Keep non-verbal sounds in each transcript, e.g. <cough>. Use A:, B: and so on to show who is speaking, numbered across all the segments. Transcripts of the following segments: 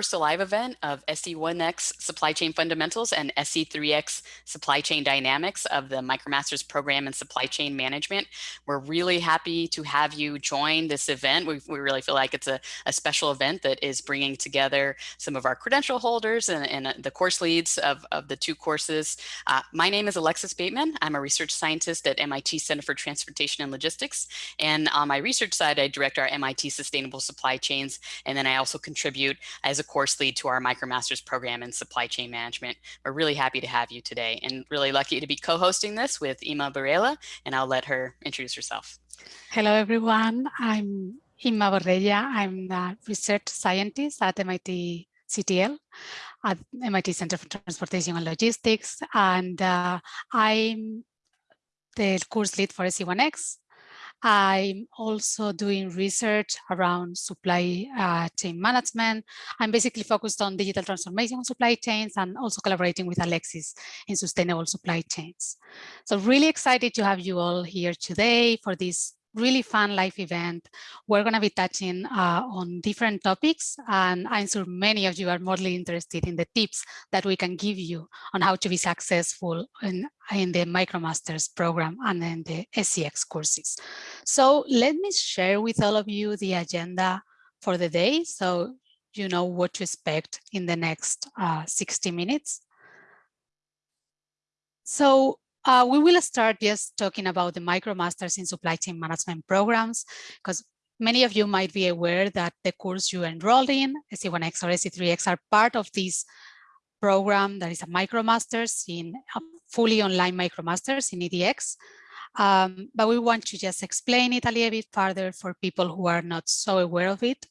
A: first live event of SC1X Supply Chain Fundamentals and SC3X Supply Chain Dynamics of the MicroMasters program in supply chain management. We're really happy to have you join this event. We, we really feel like it's a, a special event that is bringing together some of our credential holders and, and uh, the course leads of, of the two courses. Uh, my name is Alexis Bateman. I'm a research scientist at MIT Center for Transportation and Logistics. And on my research side, I direct our MIT Sustainable Supply Chains. And then I also contribute as a course lead to our MicroMasters program in supply chain management. We're really happy to have you today and really lucky to be co-hosting this with Inma Borrella, and I'll let her introduce herself.
B: Hello, everyone. I'm Inma Borrella. I'm a research scientist at MIT CTL at MIT Center for Transportation and Logistics. And uh, I'm the course lead for SC1X. I'm also doing research around supply uh, chain management. I'm basically focused on digital transformation supply chains and also collaborating with Alexis in sustainable supply chains. So really excited to have you all here today for this really fun live event. We're going to be touching uh, on different topics, and I'm sure many of you are mostly interested in the tips that we can give you on how to be successful in, in the MicroMasters program and in the SCX courses. So let me share with all of you the agenda for the day so you know what to expect in the next uh, 60 minutes. So uh, we will start just talking about the MicroMasters in Supply Chain Management programs, because many of you might be aware that the course you enrolled in, SC1X or SC3X, are part of this program that is a MicroMasters in a fully online MicroMasters in EDX. Um, but we want to just explain it a little bit further for people who are not so aware of it,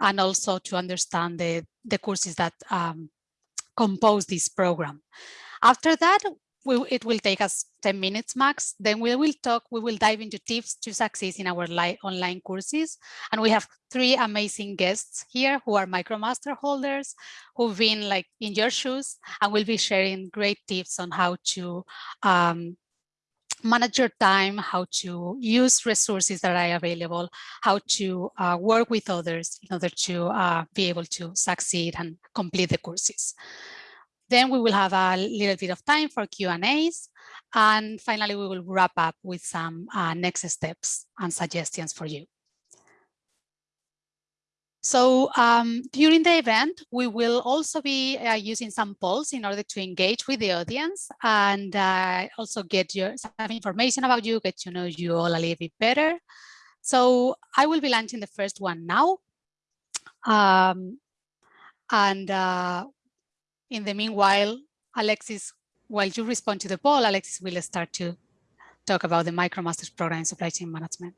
B: and also to understand the, the courses that um, compose this program. After that, we, it will take us 10 minutes max. Then we will talk, we will dive into tips to success in our online courses. And we have three amazing guests here who are MicroMaster holders, who've been like in your shoes and will be sharing great tips on how to um, manage your time, how to use resources that are available, how to uh, work with others in order to uh, be able to succeed and complete the courses. Then we will have a little bit of time for Q&As. And finally, we will wrap up with some uh, next steps and suggestions for you. So um, during the event, we will also be uh, using some polls in order to engage with the audience and uh, also get your some information about you, get to know you all a little bit better. So I will be launching the first one now. Um, and uh, in the meanwhile, Alexis, while you respond to the poll, Alexis will start to talk about the MicroMasters program in supply chain management.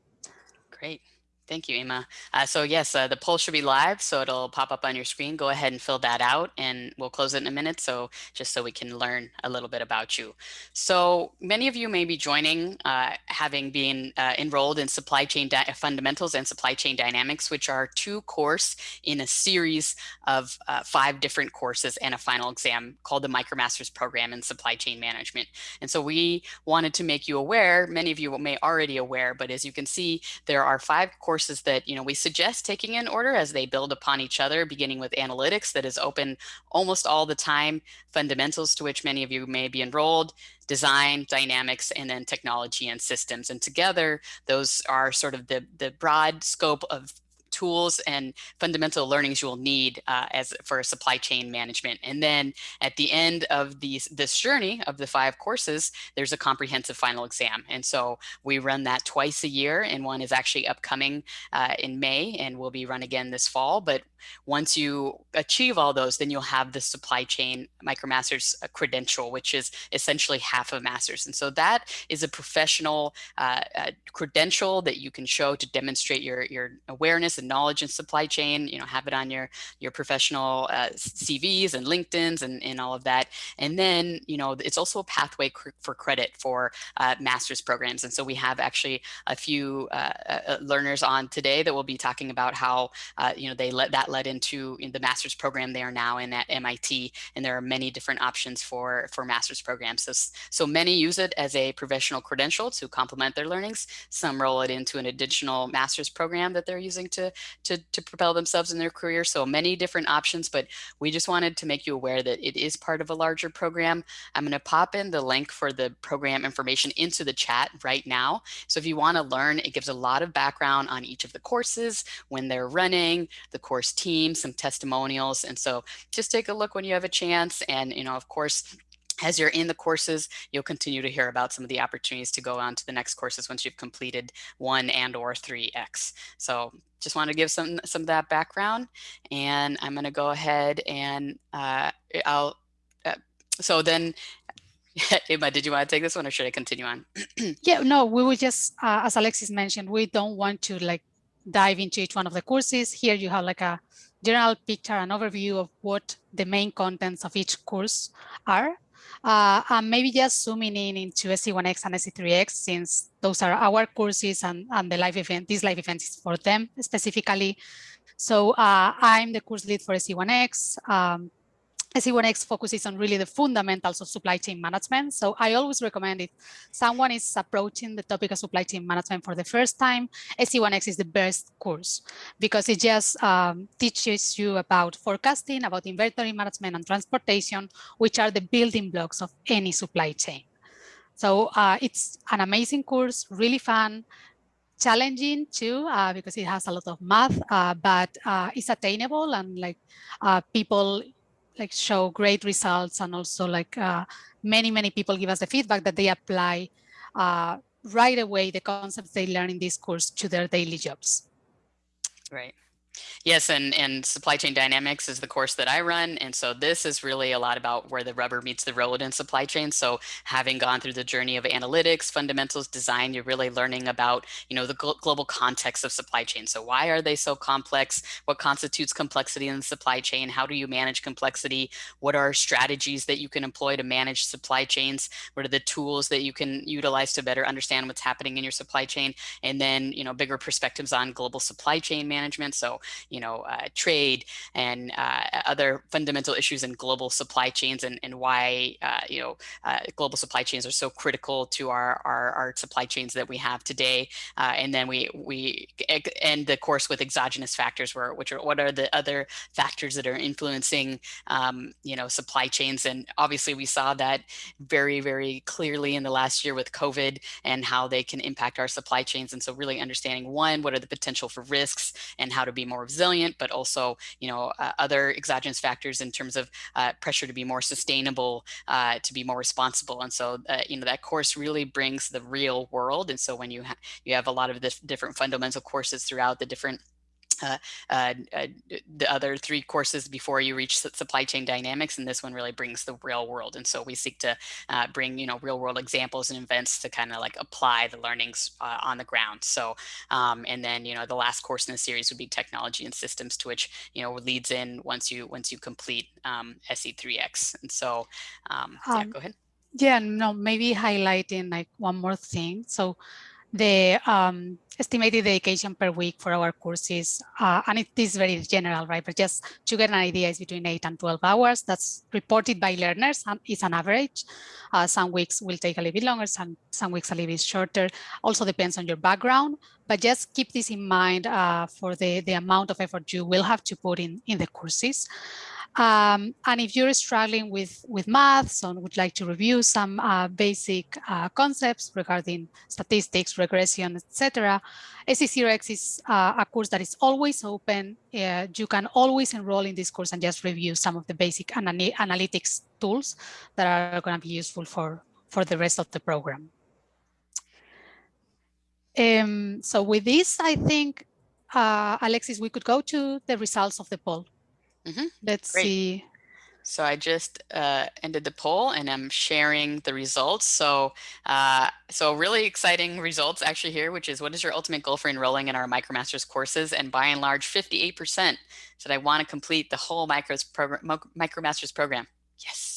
A: Great. Thank you, Emma. Uh, so yes, uh, the poll should be live, so it'll pop up on your screen. Go ahead and fill that out and we'll close it in a minute. So just so we can learn a little bit about you. So many of you may be joining, uh, having been uh, enrolled in supply chain fundamentals and supply chain dynamics, which are two course in a series of uh, five different courses and a final exam called the MicroMasters program in supply chain management. And so we wanted to make you aware, many of you may already aware, but as you can see, there are five courses courses that you know we suggest taking in order as they build upon each other, beginning with analytics that is open almost all the time, fundamentals to which many of you may be enrolled, design, dynamics, and then technology and systems. And together, those are sort of the, the broad scope of tools and fundamental learnings you will need uh, as for supply chain management. And then at the end of these, this journey of the five courses, there's a comprehensive final exam. And so we run that twice a year and one is actually upcoming uh, in May and will be run again this fall. But once you achieve all those, then you'll have the supply chain MicroMasters uh, credential, which is essentially half a master's. And so that is a professional uh, uh, credential that you can show to demonstrate your, your awareness and knowledge in supply chain, you know, have it on your, your professional uh, CVs and LinkedIn's and, and all of that. And then, you know, it's also a pathway for credit for uh, master's programs. And so we have actually a few uh, learners on today that will be talking about how, you know, they let that led into in the master's program they are now in at MIT. And there are many different options for, for master's programs. So, so many use it as a professional credential to complement their learnings. Some roll it into an additional master's program that they're using to, to, to propel themselves in their career. So many different options, but we just wanted to make you aware that it is part of a larger program. I'm going to pop in the link for the program information into the chat right now. So if you want to learn, it gives a lot of background on each of the courses, when they're running, the course team, some testimonials. And so just take a look when you have a chance. And, you know, of course, as you're in the courses, you'll continue to hear about some of the opportunities to go on to the next courses once you've completed one and or 3X. So just want to give some, some of that background. And I'm going to go ahead and uh, I'll, uh, so then <laughs> Emma, did you want to take this one or should I continue on? <clears throat>
B: yeah, no, we would just, uh, as Alexis mentioned, we don't want to like dive into each one of the courses. Here you have like a general picture, an overview of what the main contents of each course are. Uh, and maybe just zooming in into SC1X and SC3X, since those are our courses and, and the live event, this live event is for them specifically. So uh, I'm the course lead for SC1X. Um, SC1X focuses on really the fundamentals of supply chain management. So I always recommend if someone is approaching the topic of supply chain management for the first time, SC1X is the best course because it just um, teaches you about forecasting, about inventory management and transportation, which are the building blocks of any supply chain. So uh, it's an amazing course, really fun, challenging too uh, because it has a lot of math, uh, but uh, it's attainable and like uh, people like show great results and also like uh, many, many people give us the feedback that they apply uh, right away the concepts they learn in this course to their daily jobs.
A: Right. Yes, and, and supply chain dynamics is the course that I run. And so this is really a lot about where the rubber meets the road in supply chain. So having gone through the journey of analytics, fundamentals, design, you're really learning about, you know, the gl global context of supply chain. So why are they so complex? What constitutes complexity in the supply chain? How do you manage complexity? What are strategies that you can employ to manage supply chains? What are the tools that you can utilize to better understand what's happening in your supply chain? And then, you know, bigger perspectives on global supply chain management. So you know, uh, trade and uh, other fundamental issues in global supply chains and, and why, uh, you know, uh, global supply chains are so critical to our, our, our supply chains that we have today. Uh, and then we, we end the course with exogenous factors, where, which are what are the other factors that are influencing, um, you know, supply chains. And obviously we saw that very, very clearly in the last year with COVID and how they can impact our supply chains. And so really understanding one, what are the potential for risks and how to be more resilient, but also, you know, uh, other exogenous factors in terms of uh, pressure to be more sustainable, uh, to be more responsible. And so, uh, you know, that course really brings the real world. And so when you, ha you have a lot of the different fundamental courses throughout the different uh, uh, uh, the other three courses before you reach supply chain dynamics and this one really brings the real world and so we seek to uh, bring you know real world examples and events to kind of like apply the learnings uh, on the ground so um, and then you know the last course in the series would be technology and systems to which you know leads in once you once you complete um, SC3X and so um, yeah um, go ahead.
B: yeah no maybe highlighting like one more thing so the um, estimated dedication per week for our courses, uh, and it is very general, right? But just to get an idea, is between 8 and 12 hours. That's reported by learners, and it's an average. Uh, some weeks will take a little bit longer, some, some weeks a little bit shorter. Also depends on your background, but just keep this in mind uh, for the, the amount of effort you will have to put in, in the courses. Um, and if you're struggling with, with maths and would like to review some uh, basic uh, concepts regarding statistics, regression, etc., SC0X is uh, a course that is always open. Uh, you can always enroll in this course and just review some of the basic analytics tools that are going to be useful for, for the rest of the program. Um, so with this, I think, uh, Alexis, we could go to the results of the poll. Mm -hmm. Let's Great. see.
A: So I just uh, ended the poll and I'm sharing the results. So, uh, so really exciting results actually here, which is what is your ultimate goal for enrolling in our MicroMasters courses? And by and large, 58% said I want to complete the whole Micros program, MicroMasters program. Yes.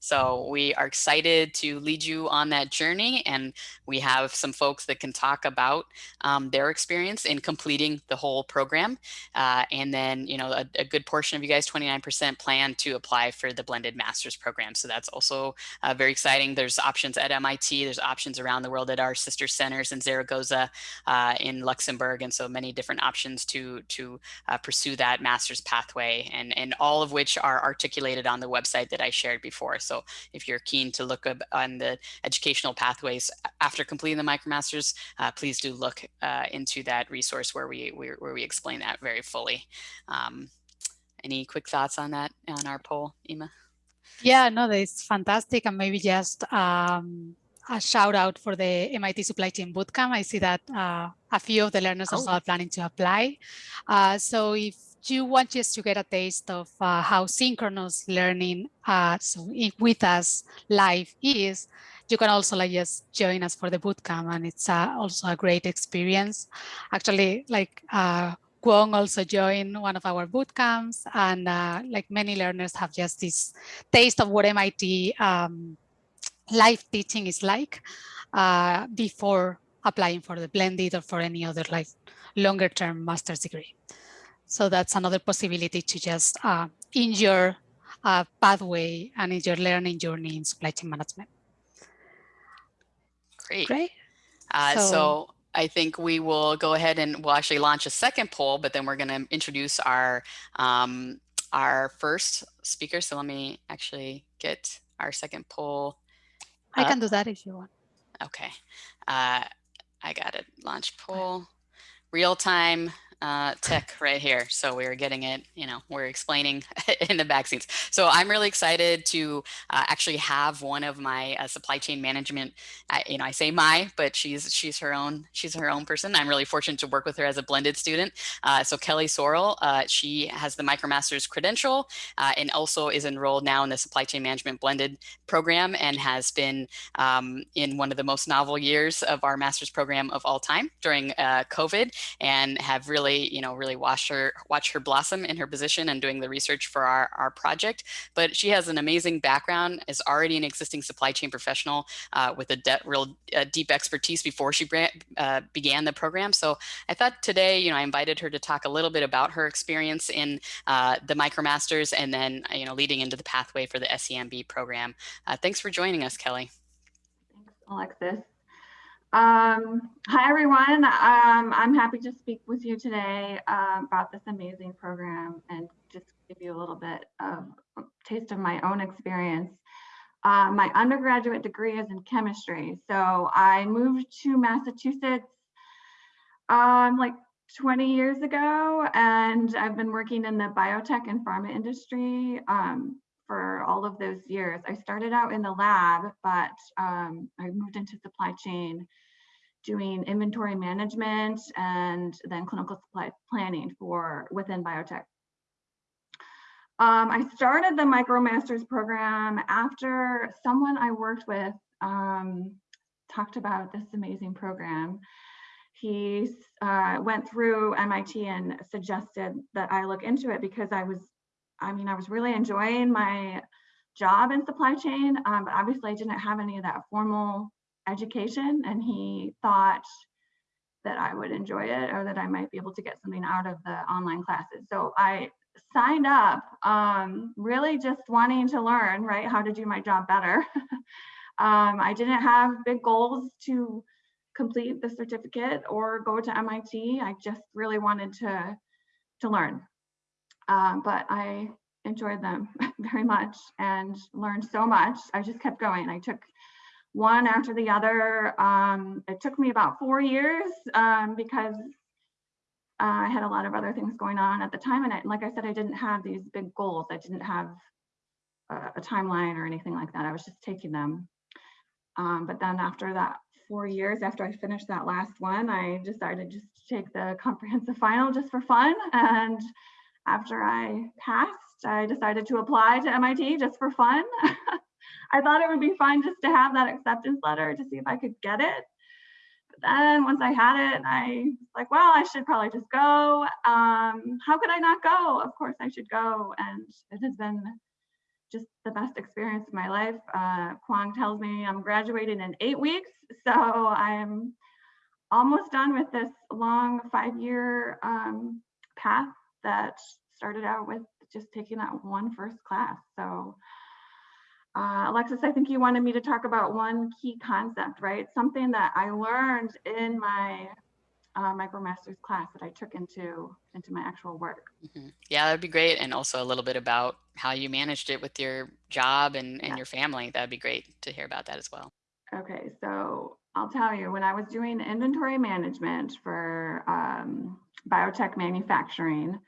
A: So we are excited to lead you on that journey. And we have some folks that can talk about um, their experience in completing the whole program. Uh, and then, you know, a, a, good portion of you guys, 29% plan to apply for the blended master's program. So that's also uh, very exciting. There's options at MIT, there's options around the world at our sister centers in Zaragoza, uh, in Luxembourg. And so many different options to, to uh, pursue that master's pathway and, and all of which are articulated on the website that I shared before. So if you're keen to look on the educational pathways after completing the MicroMasters, uh, please do look uh, into that resource where we, where we explain that very fully. Um, any quick thoughts on that on our poll, Inma?
B: Yeah, no, that's fantastic. And maybe just um, a shout out for the MIT Supply Chain Bootcamp. I see that uh, a few of the learners oh. are planning to apply. Uh, so if you want just to get a taste of uh, how synchronous learning uh, so with us live is, you can also like just join us for the bootcamp and it's uh, also a great experience. Actually, like uh, also joined one of our bootcamps and uh, like many learners have just this taste of what MIT um, live teaching is like uh, before applying for the blended or for any other like longer term master's degree. So that's another possibility to just uh, in your uh, pathway and in your learning journey in supply chain management.
A: Great. Great. Uh, so, so, I think we will go ahead and we'll actually launch a second poll, but then we're going to introduce our um, our first speaker. So let me actually get our second poll.
B: I can do that if you want.
A: Okay. Uh, I got it. Launch poll. Real time uh, tech right here. So we are getting it, you know, we're explaining <laughs> in the back scenes. So I'm really excited to uh, actually have one of my uh, supply chain management, you know, I say my, but she's she's her own, she's her own person. I'm really fortunate to work with her as a blended student. Uh, so Kelly Sorrell, uh, she has the MicroMasters credential uh, and also is enrolled now in the supply chain management blended program and has been um, in one of the most novel years of our master's program of all time during COVID and have really really, you know, really watch her watch her blossom in her position and doing the research for our, our project. But she has an amazing background, is already an existing supply chain professional uh, with a real uh, deep expertise before she uh, began the program. So I thought today, you know, I invited her to talk a little bit about her experience in uh, the MicroMasters and then, you know, leading into the pathway for the SEMB program. Uh, thanks for joining us, Kelly.
C: Thanks, Alexis. Um, hi, everyone. Um, I'm happy to speak with you today uh, about this amazing program and just give you a little bit of a taste of my own experience. Uh, my undergraduate degree is in chemistry. So I moved to Massachusetts um, like 20 years ago, and I've been working in the biotech and pharma industry um, for all of those years. I started out in the lab, but um, I moved into supply chain doing inventory management and then clinical supply planning for within biotech. Um, I started the MicroMasters program after someone I worked with um, talked about this amazing program. He uh, went through MIT and suggested that I look into it because I was I mean, I was really enjoying my job in supply chain, um, but obviously I didn't have any of that formal education and he thought that I would enjoy it or that I might be able to get something out of the online classes. So I signed up um, really just wanting to learn, right, how to do my job better. <laughs> um, I didn't have big goals to complete the certificate or go to MIT. I just really wanted to, to learn um, but I enjoyed them <laughs> very much and learned so much. I just kept going. I took one after the other. Um, it took me about four years um, because uh, I had a lot of other things going on at the time. And I, like I said, I didn't have these big goals. I didn't have a, a timeline or anything like that. I was just taking them. Um, but then after that four years, after I finished that last one, I decided just to take the comprehensive final just for fun. And after I passed, I decided to apply to MIT just for fun. <laughs> I thought it would be fun just to have that acceptance letter to see if I could get it. But then once I had it, I was like, well, I should probably just go. Um, how could I not go? Of course I should go. And it has been just the best experience of my life. Uh, Kwong tells me I'm graduating in eight weeks, so I'm almost done with this long five-year um, path that started out with just taking that one first class. So uh, Alexis, I think you wanted me to talk about one key concept, right? Something that I learned in my uh, MicroMasters class that I took into into my actual work.
A: Mm -hmm. Yeah, that'd be great. And also a little bit about how you managed it with your job and, and yeah. your family. That'd be great to hear about that as well.
C: Okay, so I'll tell you, when I was doing inventory management for um, biotech manufacturing,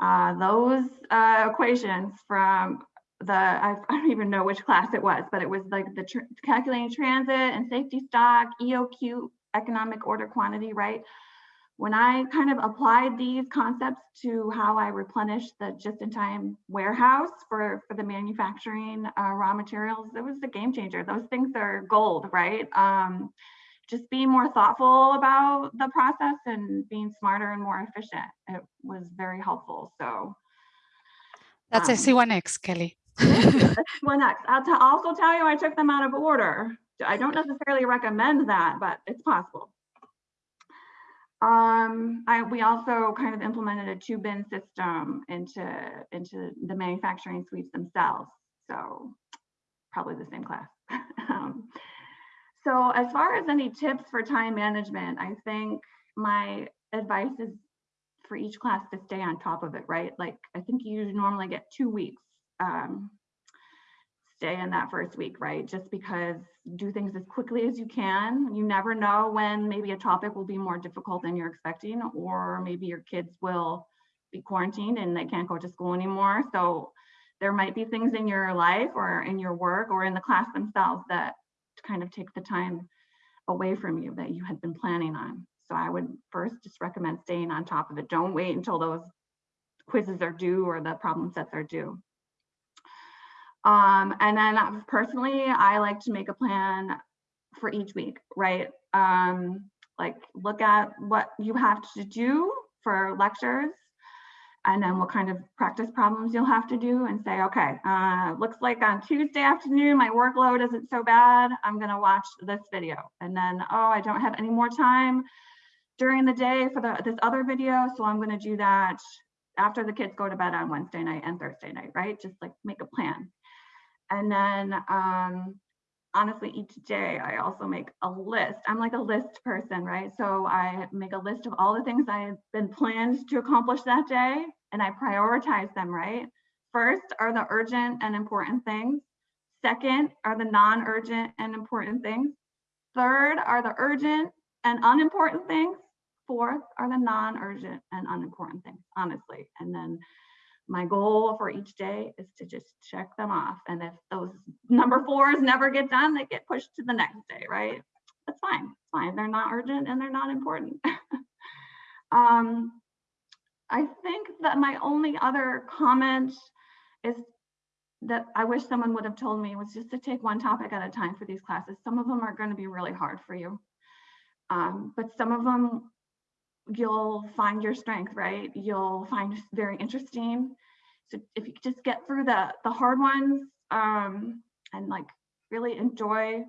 C: uh, those uh, equations from the, I, <laughs> I, don't even know which class it was, but it was like the tr calculating transit and safety stock, EOQ, economic order quantity, right? When I kind of applied these concepts to how I replenish the just-in-time warehouse for, for the manufacturing uh, raw materials, it was a game changer. Those things are gold, right? Um, just being more thoughtful about the process and being smarter and more efficient. It was very helpful. So
B: that's um, SC1X, Kelly. <laughs>
C: SC1X. I'll also tell you, I took them out of order. I don't necessarily recommend that, but it's possible. Um, I, we also kind of implemented a two bin system into, into the manufacturing suites themselves. So probably the same class. um, <laughs> so as far as any tips for time management, I think my advice is for each class to stay on top of it, right? Like I think you normally get two weeks um, stay in that first week, right? Just because do things as quickly as you can. You never know when maybe a topic will be more difficult than you're expecting, or maybe your kids will be quarantined and they can't go to school anymore. So there might be things in your life or in your work or in the class themselves that kind of take the time away from you that you had been planning on. So I would first just recommend staying on top of it. Don't wait until those quizzes are due or the problem sets are due. Um, and then personally, I like to make a plan for each week, right? Um, like look at what you have to do for lectures and then what kind of practice problems you'll have to do and say, okay, uh, looks like on Tuesday afternoon, my workload isn't so bad. I'm gonna watch this video. And then, oh, I don't have any more time during the day for the, this other video. So I'm gonna do that after the kids go to bed on Wednesday night and Thursday night, right? Just like make a plan. And then um, honestly, each day I also make a list. I'm like a list person, right? So I make a list of all the things I have been planned to accomplish that day and I prioritize them, right? First are the urgent and important things. Second are the non-urgent and important things. Third are the urgent and unimportant things. Fourth are the non-urgent and unimportant things, honestly. And then my goal for each day is to just check them off. And if those <laughs> number fours never get done, they get pushed to the next day, right? That's fine. It's fine. They're not urgent and they're not important. <laughs> um, I think that my only other comment is that I wish someone would have told me was just to take one topic at a time for these classes. Some of them are going to be really hard for you. Um, but some of them you'll find your strength, right? You'll find very interesting. So if you just get through the the hard ones um, and like really enjoy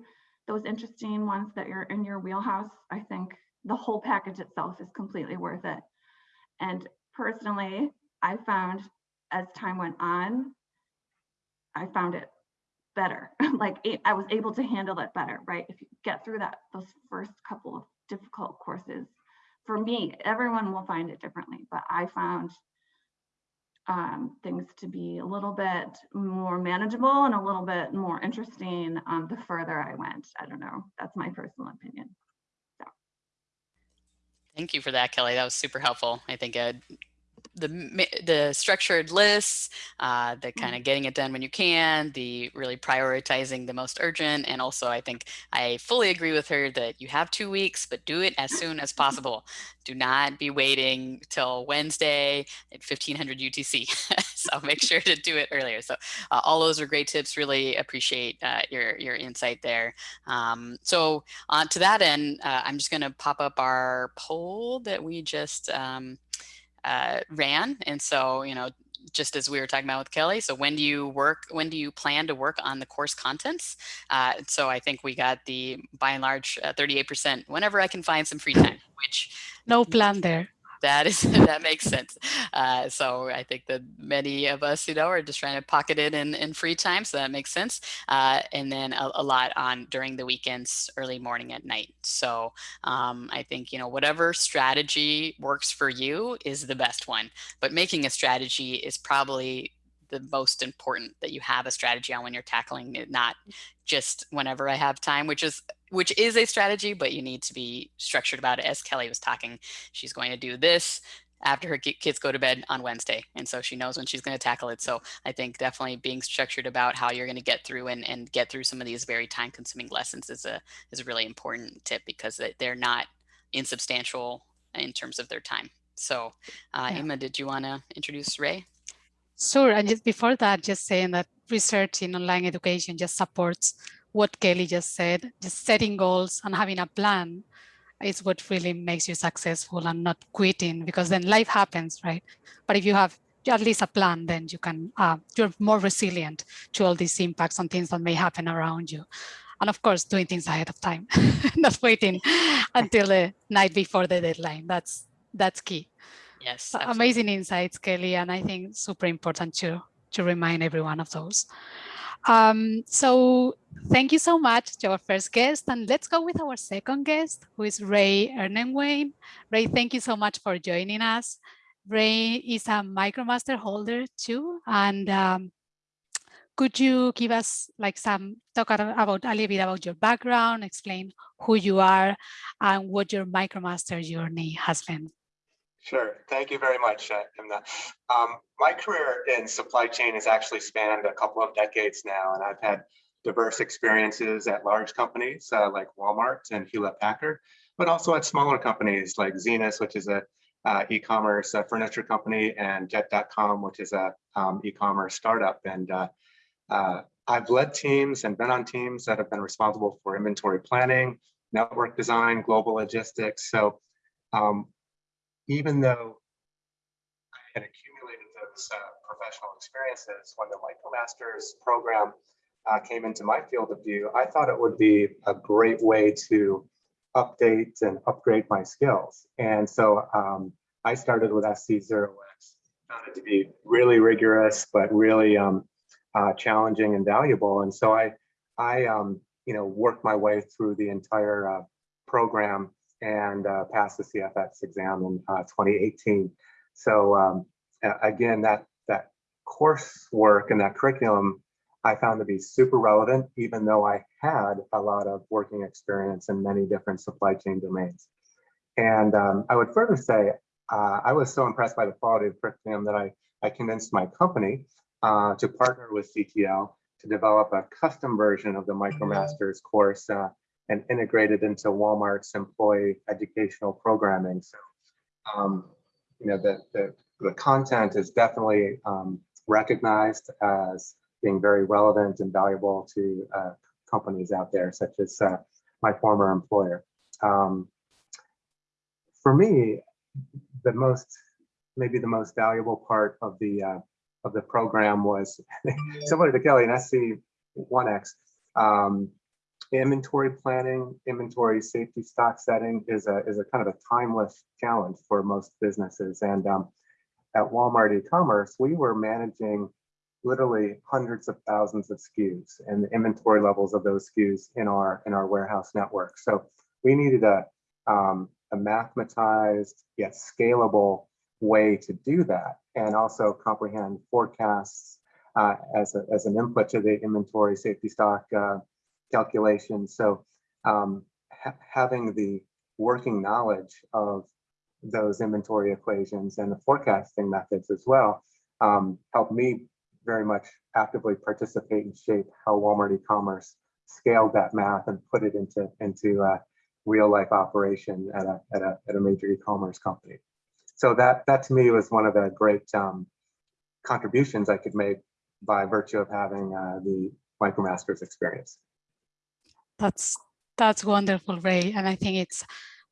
C: those interesting ones that you're in your wheelhouse, I think the whole package itself is completely worth it. And personally, I found as time went on, I found it better. <laughs> like I was able to handle it better, right? If you get through that, those first couple of difficult courses, for me, everyone will find it differently, but I found um, things to be a little bit more manageable and a little bit more interesting um, the further I went. I don't know. That's my personal opinion. So.
A: Thank you for that, Kelly. That was super helpful. I think uh, the the structured lists, uh, the kind of mm. getting it done when you can, the really prioritizing the most urgent, and also I think I fully agree with her that you have two weeks, but do it as <laughs> soon as possible. Do not be waiting till Wednesday at 1500 UTC. <laughs> so make sure to do it earlier. So uh, all those are great tips. Really appreciate uh, your your insight there. Um, so uh, to that end, uh, I'm just going to pop up our poll that we just um, uh, ran. And so, you know, just as we were talking about with Kelly. So when do you work, when do you plan to work on the course contents? Uh, so I think we got the, by and large, 38% whenever I can find some free time, which
B: no plan there
A: that is <laughs> that makes sense. Uh, so I think that many of us, you know, are just trying to pocket it in, in free time. So that makes sense. Uh, and then a, a, lot on during the weekends, early morning at night. So um, I think, you know, whatever strategy works for you is the best one. But making a strategy is probably the most important that you have a strategy on when you're tackling it, not just whenever I have time, which is which is a strategy, but you need to be structured about it. As Kelly was talking, she's going to do this after her kids go to bed on Wednesday. And so she knows when she's going to tackle it. So I think definitely being structured about how you're going to get through and, and get through some of these very time consuming lessons is a, is a really important tip because they're not insubstantial in terms of their time. So uh, yeah. Emma, did you want to introduce Ray?
B: Sure. And just before that, just saying that research in online education just supports what Kelly just said, just setting goals and having a plan is what really makes you successful and not quitting because then life happens, right? But if you have at least a plan, then you can, uh, you're more resilient to all these impacts and things that may happen around you. And of course, doing things ahead of time, <laughs> not waiting <laughs> until the night before the deadline. That's, that's key.
A: Yes.
B: Absolutely. Amazing insights, Kelly. And I think super important to, to remind everyone of those. Um, so thank you so much to our first guest. And let's go with our second guest, who is Ray Ernenwein. Ray, thank you so much for joining us. Ray is a MicroMaster holder too. And um, could you give us like some talk about a little bit about your background, explain who you are and what your MicroMaster journey has been?
D: Sure. Thank you very much, uh, Inma. Um, my career in supply chain has actually spanned a couple of decades now, and I've had diverse experiences at large companies uh, like Walmart and Hewlett Packard, but also at smaller companies like Zinus, which is a uh, e-commerce uh, furniture company, and Jet.com, which is a um, e-commerce startup. And uh, uh, I've led teams and been on teams that have been responsible for inventory planning, network design, global logistics. So um, even though I had accumulated those uh, professional experiences when the MicroMasters program uh, came into my field of view, I thought it would be a great way to update and upgrade my skills. And so um, I started with SC0X, found it to be really rigorous, but really um, uh, challenging and valuable. And so I, I um, you know, worked my way through the entire uh, program and uh, passed the CFX exam in uh, 2018. So um, again, that that coursework and that curriculum I found to be super relevant, even though I had a lot of working experience in many different supply chain domains. And um, I would further say, uh, I was so impressed by the quality of curriculum that I, I convinced my company uh, to partner with CTL to develop a custom version of the MicroMasters course uh, and integrated into Walmart's employee educational programming. So, um, you know, the, the, the, content is definitely um, recognized as being very relevant and valuable to uh, companies out there, such as uh, my former employer. Um, for me, the most, maybe the most valuable part of the uh, of the program was <laughs> similar to Kelly and SC1X. Um, inventory planning, inventory safety stock setting is a, is a kind of a timeless challenge for most businesses. And um, at Walmart e-commerce, we were managing literally hundreds of thousands of SKUs and the inventory levels of those SKUs in our in our warehouse network. So we needed a, um, a mathematized yet scalable way to do that and also comprehend forecasts uh, as, a, as an input to the inventory safety stock uh, calculation. So um, ha having the working knowledge of those inventory equations and the forecasting methods as well um, helped me very much actively participate and shape how Walmart e-commerce scaled that math and put it into into a real life operation at a at a, at a major e-commerce company. So that that to me was one of the great um, contributions I could make by virtue of having uh, the MicroMasters experience.
B: That's that's wonderful, Ray. And I think it's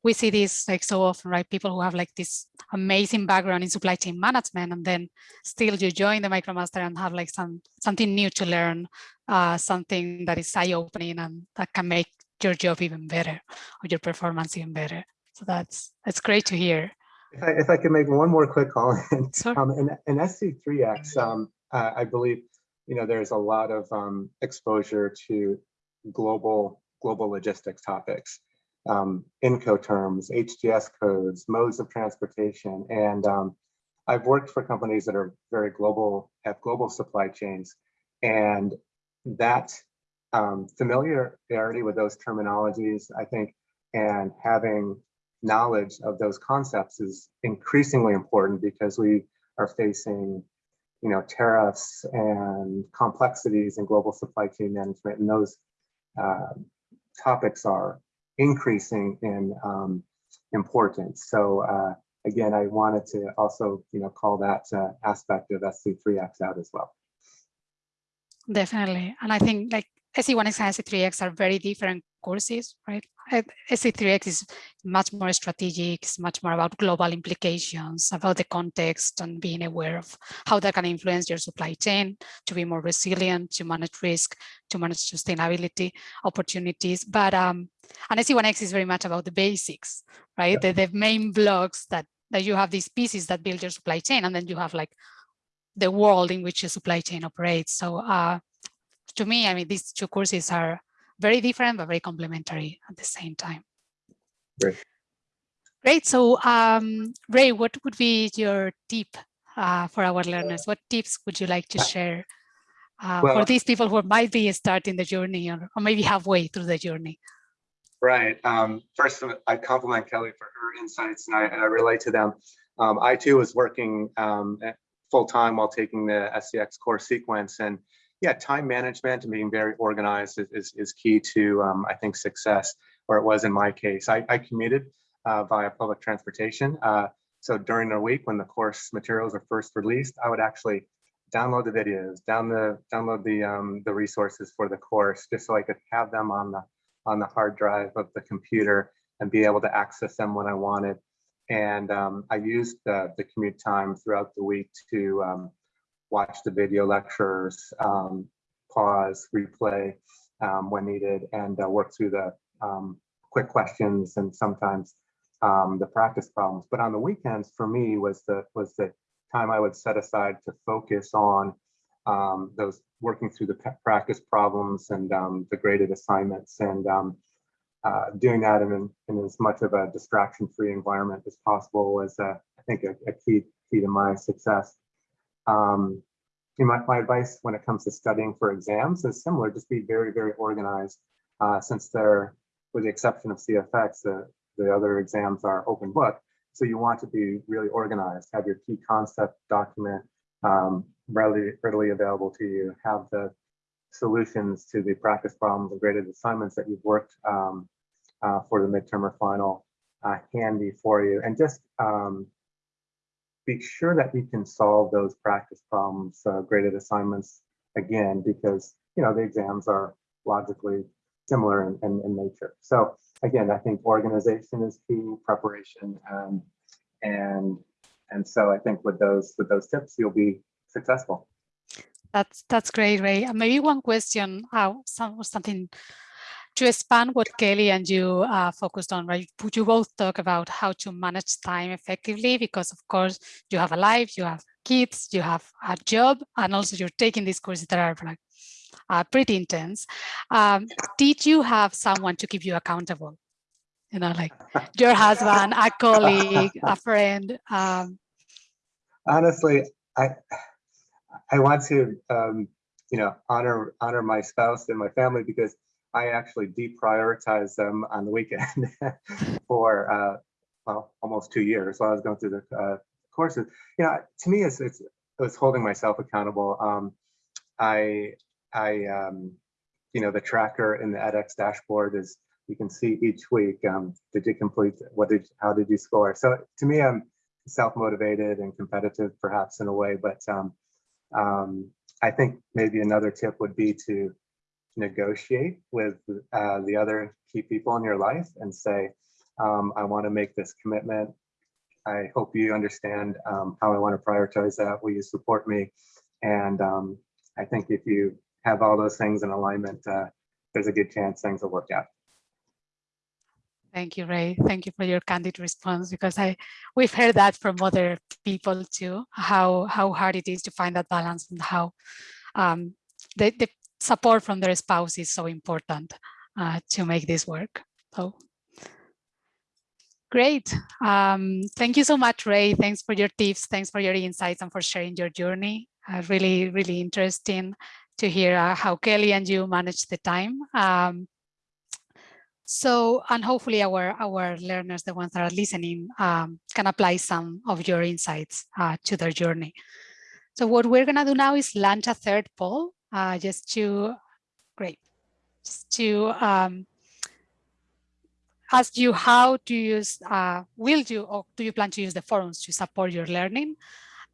B: we see this like so often, right? People who have like this amazing background in supply chain management, and then still you join the MicroMaster and have like some something new to learn, uh, something that is eye-opening and that can make your job even better or your performance even better. So that's that's great to hear.
D: If I, if I could make one more quick <laughs> comment,
B: Sure.
D: um, in, in SC3X, um, uh, I believe, you know, there's a lot of um, exposure to global global logistics topics, um, Incoterms, HTS codes, modes of transportation, and um, I've worked for companies that are very global, have global supply chains, and that um, familiarity with those terminologies, I think, and having knowledge of those concepts is increasingly important because we are facing you know tariffs and complexities in global supply chain management and those uh, topics are increasing in um, importance so uh, again i wanted to also you know call that uh, aspect of sc3x out as well
B: Definitely. And I think like SC1X and SC3X are very different courses, right? Uh, SC3X is much more strategic, it's much more about global implications, about the context and being aware of how that can influence your supply chain to be more resilient, to manage risk, to manage sustainability opportunities. But um, and SC1X is very much about the basics, right? The, the main blocks that, that you have these pieces that build your supply chain, and then you have like the world in which your supply chain operates. So uh, to me, I mean, these two courses are very different, but very complementary at the same time.
D: Great.
B: Great. So um, Ray, what would be your tip uh, for our learners? What tips would you like to share uh,
D: Well-
B: for these people who might be starting the journey or, or maybe halfway through the journey?
D: Right. Um, first, I compliment Kelly for her insights, and I, and I relate to them. Um, I too was working um, full time while taking the SCX course sequence, and yeah, time management and being very organized is is, is key to um, I think success, or it was in my case. I, I commuted uh, via public transportation, uh, so during the week when the course materials are first released, I would actually download the videos, down the download the um, the resources for the course, just so I could have them on the on the hard drive of the computer and be able to access them when I wanted. And um, I used the, the commute time throughout the week to um, watch the video lectures, um, pause, replay um, when needed, and uh, work through the um, quick questions and sometimes um, the practice problems. But on the weekends, for me, was the was the time I would set aside to focus on um, those working through the practice problems and the graded assignments and uh, doing that in, in as much of a distraction-free environment as possible was, uh, I think, a, a key key to my success. Um, you know, my, my advice when it comes to studying for exams is similar, just be very, very organized. Uh, since they're, with the exception of CFX, the, the other exams are open book. So you want to be really organized, have your key concept document um, readily, readily available to you, have the solutions to the practice problems and graded assignments that you've worked um, uh, for the midterm or final uh, handy for you. And just um, be sure that you can solve those practice problems, uh, graded assignments again, because you know the exams are logically similar in, in, in nature. So again, I think organization is key, preparation, um, and and so I think with those with those tips, you'll be successful.
B: That's that's great, Ray. Maybe one question, uh, some, something to expand what Kelly and you uh, focused on, right? Would you both talk about how to manage time effectively? Because of course you have a life, you have kids, you have a job, and also you're taking these courses that are like uh, pretty intense. Um, did you have someone to keep you accountable? You know, like your husband, a colleague, a friend. Um,
D: honestly, I I want to um, you know honor honor my spouse and my family because I actually deprioritize them on the weekend <laughs> for uh, well almost two years while I was going through the uh, courses. You know, to me, it's it's it was holding myself accountable. Um, I I um, you know the tracker in the edX dashboard is you can see each week um, did you complete what did how did you score. So to me, I'm self-motivated and competitive perhaps in a way, but um, um, I think maybe another tip would be to negotiate with uh, the other key people in your life and say, Um, I want to make this commitment. I hope you understand um, how I want to prioritize that. Will you support me? And um, I think if you have all those things in alignment, uh, there's a good chance things will work out.
B: Thank you, Ray. Thank you for your candid response because I we've heard that from other people too, how how hard it is to find that balance and how um, the, the support from their spouse is so important uh, to make this work. So great. Um, thank you so much, Ray. Thanks for your tips. Thanks for your insights and for sharing your journey. Uh, really, really interesting to hear uh, how Kelly and you manage the time. Um, so, and hopefully our, our learners, the ones that are listening, um, can apply some of your insights uh, to their journey. So what we're gonna do now is launch a third poll, uh, just to, great, just to um, ask you how to use, uh, will you, or do you plan to use the forums to support your learning?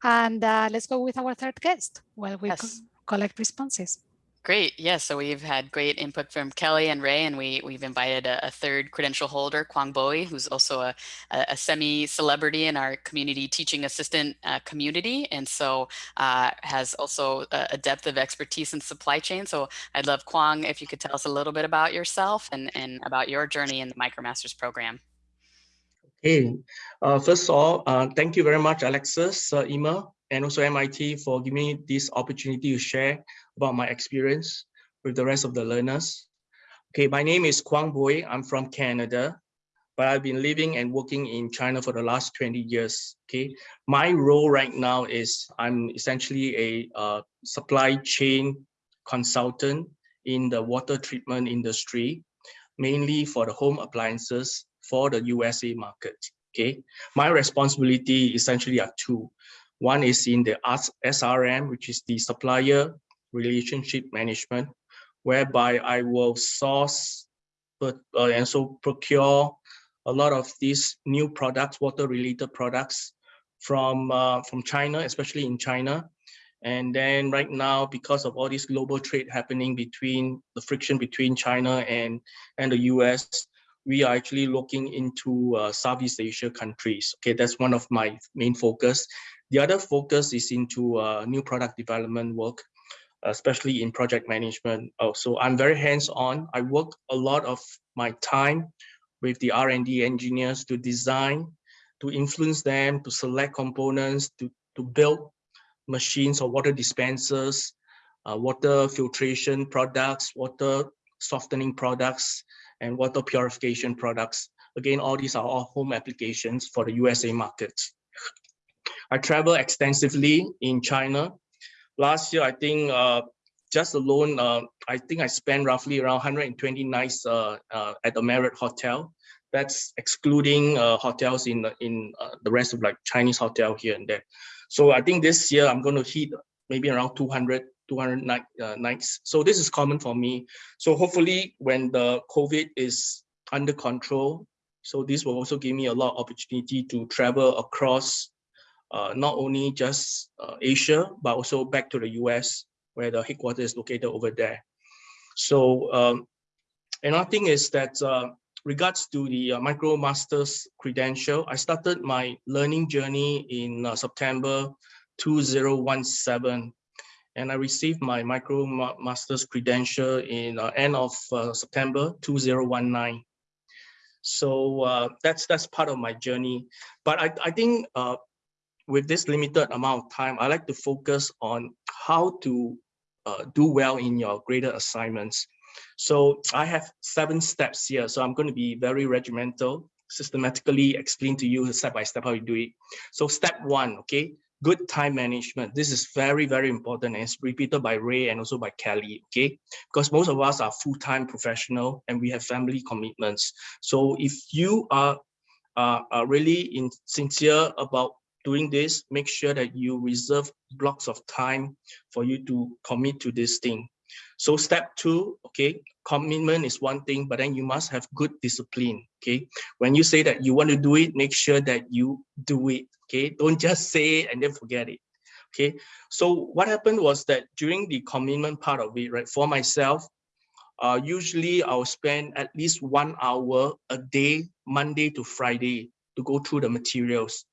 B: And uh, let's go with our third guest while we co
A: Yes.
B: collect responses.
A: Great. Yes. So we've had great input from Kelly and Ray, and we we've invited a, a third credential holder, Kwang Bowie, who's also a, a, semi-celebrity in our community teaching assistant uh, community, and so uh, has also a, depth of expertise in supply chain. So I'd love Kwang if you could tell us a little bit about yourself and and about your journey in the MicroMasters program.
E: Okay. uh, first of all, uh, thank you very much, Alexis, uh, Inma, and also MIT for giving me this opportunity to share about my experience with the rest of the learners. Okay, my name is Kwang Boy. I'm from Canada, but I've been living and working in China for the last 20 years. Okay, my role right now is I'm essentially a uh, supply chain consultant in the water treatment industry, mainly for the home appliances for the USA market. Okay, my responsibility essentially are two. One is in the SRM, which is the supplier relationship management, whereby I will source but uh, and so procure a lot of these new products, water related products from uh, from China, especially in China. And then right now, because of all this global trade happening between the friction between China and and the US, we are actually looking into uh, Southeast Asia countries. Okay, that's one of my main focus. The other focus is into uh, new product development work, especially in project management. Oh, so I'm very hands-on. I work a lot of my time with the R&D engineers to design, to influence them, to select components, to, to build machines or water dispensers, uh, water filtration products, water softening products, and water purification products. Again, all these are all home applications for the USA market. I travel extensively in China. Last year, I think uh, just alone, uh, I think I spent roughly around 120 nights uh, uh, at the Marriott Hotel. That's excluding uh, hotels in in uh, the rest of like Chinese hotel here and there. So I think this year I'm going to hit maybe around 200 200 night, nights. So this is common for me. So hopefully when the COVID is under control, so this will also give me a lot of opportunity to travel across not only just uh, Asia, but also back to the US where the headquarters is located over there. So um, another thing is that uh, regards to the uh, MicroMasters credential, I started my learning journey in uh, September 2017 and I received my Micro Masters credential in uh, end of uh, September 2019. So uh, that's that's part of my journey. But I, I think uh, with this limited amount of time, I like to focus on how to uh, do well in your graded assignments. So I have seven steps here. So I'm going to be very regimental, systematically explain to you step by step how you do it. So step one, okay, good time management. This is very, very important and it's repeated by Ray and also by Kelly, okay? Because most of us are full-time professional and we have family commitments. So if you are, uh, are really in, sincere about doing this, make sure that you reserve blocks of time for you to commit to this thing. So step two, okay, commitment is one thing, but then you must have good discipline, okay? When you say that you want to do it, make sure that you do it, okay? Don't just say it and then forget it, okay? So what happened was that during the commitment part of it, right, for myself, uh, usually I'll spend at least one hour a day Monday to Friday to go through the materials.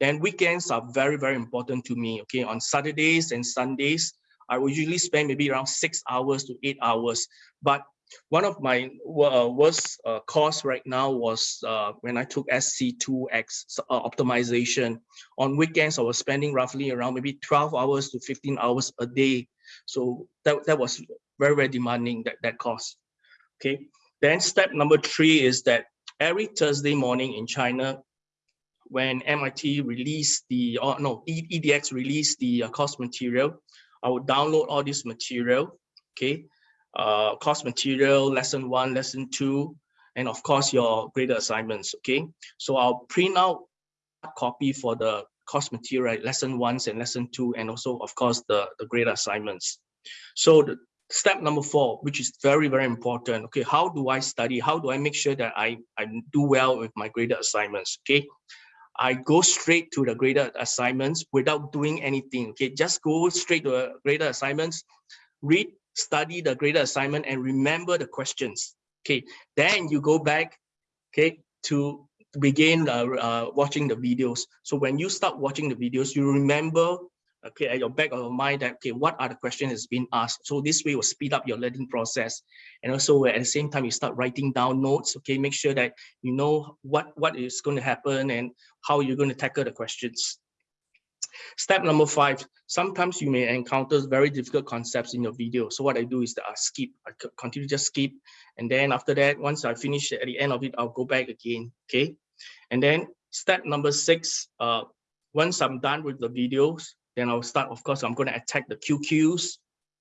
E: Then weekends are very, very important to me. Okay, on Saturdays and Sundays, I will usually spend maybe around six hours to eight hours. But one of my uh, worst uh, course right now was uh, when I took SC2X uh, optimization. On weekends, I was spending roughly around maybe 12 hours to 15 hours a day. So that, that was very, very demanding, that, that course. Okay. Then step number three is that every Thursday morning in China, when MIT released the, or no, EDX released the uh, course material, I would download all this material, okay? Uh, course material, lesson one, lesson two, and of course your graded assignments, okay? So I'll print out a copy for the course material, lesson ones and lesson two, and also of course the, the graded assignments. So the, step number four, which is very, very important. Okay, how do I study? How do I make sure that I, I do well with my graded assignments? Okay, I go straight to the graded assignments without doing anything. Okay, just go straight to the graded assignments, read, study the graded assignment and remember the questions. Okay, then you go back, okay, to begin uh, uh, watching the videos. So when you start watching the videos, you remember okay, at your back of your mind that, okay, what are the questions that's been asked? So this way will speed up your learning process. And also at the same time, you start writing down notes, okay, make sure that you know what, what is going to happen and how you're going to tackle the questions. Step number five, sometimes you may encounter very difficult concepts in your video. So what I do is that I skip, I continue just skip. And then after that, once I finish at the end of it, I'll go back again, okay? And then step number six, uh, once I'm done with the videos, then I'll start, of course, I'm going to attack the QQs,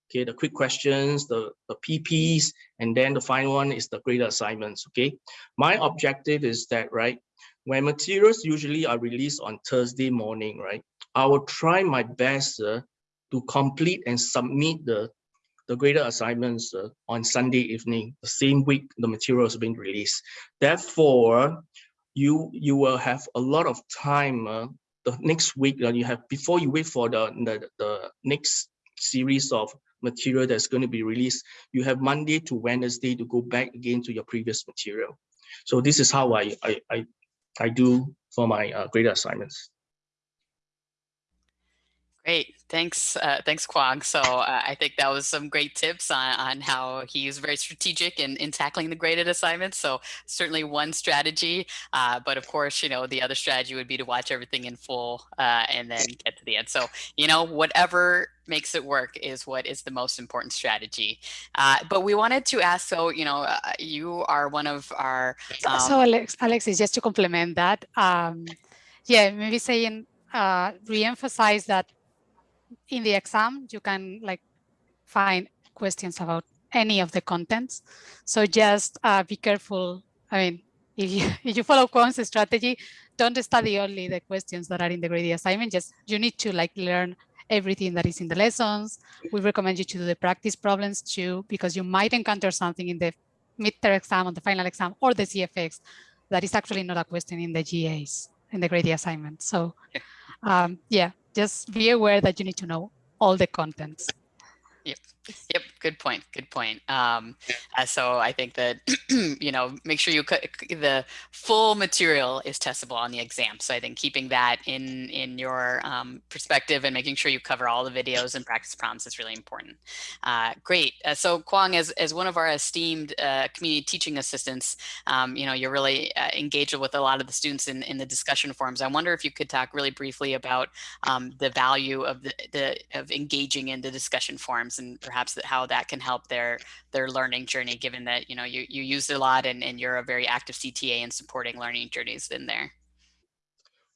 E: okay, the quick questions, the, the PPs, and then the final one is the greater assignments, okay? My objective is that, right, when materials usually are released on Thursday morning, right, I will try my best uh, to complete and submit the, the greater assignments uh, on Sunday evening, the same week the material being released. Therefore, you, you will have a lot of time uh, the next week that you have before you wait for the, the, the next series of material that's going to be released, you have Monday to Wednesday to go back again to your previous material. So this is how I I I, I do for my uh, graded assignments.
A: Great, thanks, uh, thanks Kwong. So uh, I think that was some great tips on, on how he's very strategic in, in tackling the graded assignments. So certainly one strategy, uh, but of course, you know, the other strategy would be to watch everything in full uh, and then get to the end. So, you know, whatever makes it work is what is the most important strategy. Uh, but we wanted to ask, so, you know, uh, you are one of our-
B: um, So Alex, Alexis, just to complement that, um, yeah, maybe saying, re-emphasize that in the exam, you can like find questions about any of the contents. So just uh, be careful. I mean, if you, <laughs> if you follow Kwong's strategy, don't study only the questions that are in the graded assignment. Just you need to like learn everything that is in the lessons. We recommend you to do the practice problems too, because you might encounter something in the midterm exam, on the final exam, or the CFX that is actually not a question in the GAs, in the graded assignment. So um, yeah, just be aware that you need to know all the contents.
A: Yep. Yep. Good point. Good point. Um, uh, so I think that, <clears throat> you know, make sure you the full material is testable on the exam. So I think keeping that in, in your um, perspective and making sure you cover all the videos and practice problems is really important. Uh, great. Uh, so Kwong, as, as one of our esteemed uh, community teaching assistants, um, you know, you're really uh, engaged with a lot of the students in, in the discussion forums. I wonder if you could talk really briefly about um, the value of the, the of engaging in the discussion forums and perhaps how that can help their their learning journey, given that you know you you use it a lot and, and you're a very active CTA in supporting learning journeys in there.